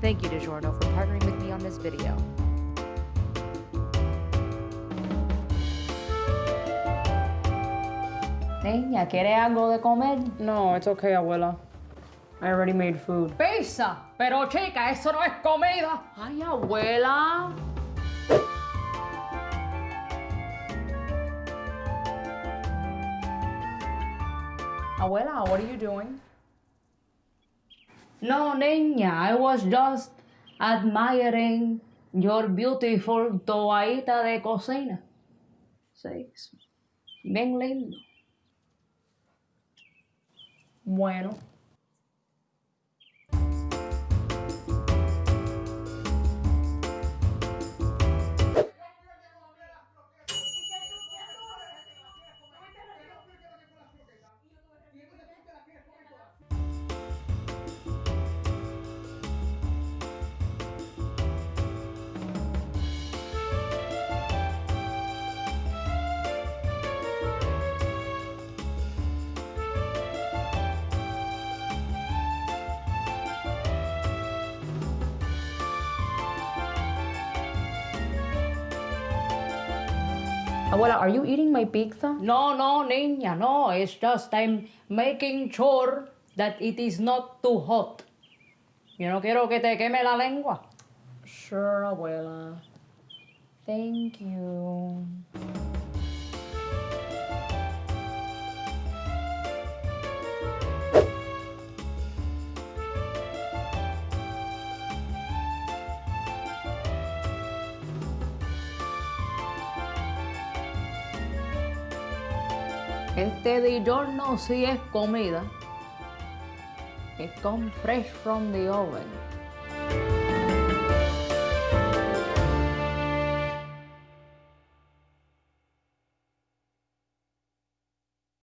Thank you, DiGiorno, for partnering with me on this video. Niña, ¿quieres algo de comer? No, it's okay, abuela. I already made food. Pizza. Pero chica, eso no es comida. Ay, abuela. Abuela, what are you doing? No, niña, I was just admiring your beautiful toallita de cocina. Sí, bien lindo. Bueno. Abuela, are you eating my pizza? No, no, niña, no. It's just I'm making sure that it is not too hot. Yo no quiero que te queme la lengua. Sure, abuela. Thank you. Este DiGiorno sí es comida. It comes fresh from the oven.